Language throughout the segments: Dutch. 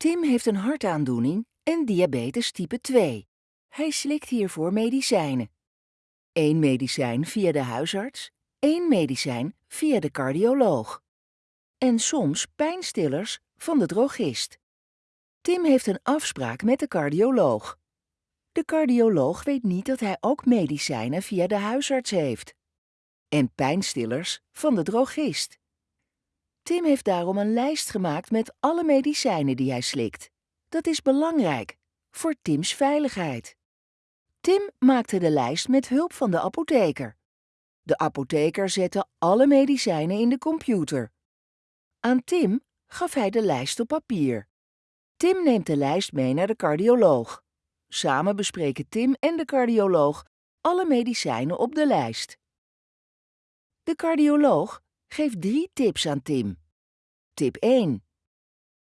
Tim heeft een hartaandoening en diabetes type 2. Hij slikt hiervoor medicijnen. Eén medicijn via de huisarts, één medicijn via de cardioloog. En soms pijnstillers van de drogist. Tim heeft een afspraak met de cardioloog. De cardioloog weet niet dat hij ook medicijnen via de huisarts heeft. En pijnstillers van de drogist. Tim heeft daarom een lijst gemaakt met alle medicijnen die hij slikt. Dat is belangrijk, voor Tims veiligheid. Tim maakte de lijst met hulp van de apotheker. De apotheker zette alle medicijnen in de computer. Aan Tim gaf hij de lijst op papier. Tim neemt de lijst mee naar de cardioloog. Samen bespreken Tim en de cardioloog alle medicijnen op de lijst. De cardioloog geeft drie tips aan Tim. Tip 1.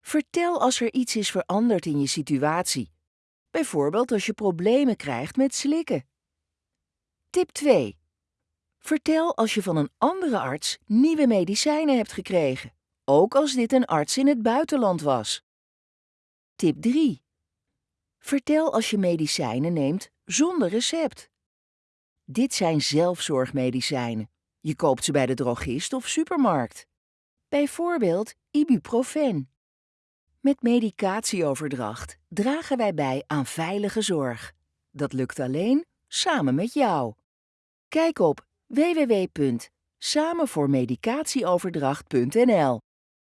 Vertel als er iets is veranderd in je situatie. Bijvoorbeeld als je problemen krijgt met slikken. Tip 2. Vertel als je van een andere arts nieuwe medicijnen hebt gekregen, ook als dit een arts in het buitenland was. Tip 3. Vertel als je medicijnen neemt zonder recept. Dit zijn zelfzorgmedicijnen. Je koopt ze bij de drogist of supermarkt. Bijvoorbeeld ibuprofen. Met medicatieoverdracht dragen wij bij aan veilige zorg. Dat lukt alleen samen met jou. Kijk op www.samenvoormedicatieoverdracht.nl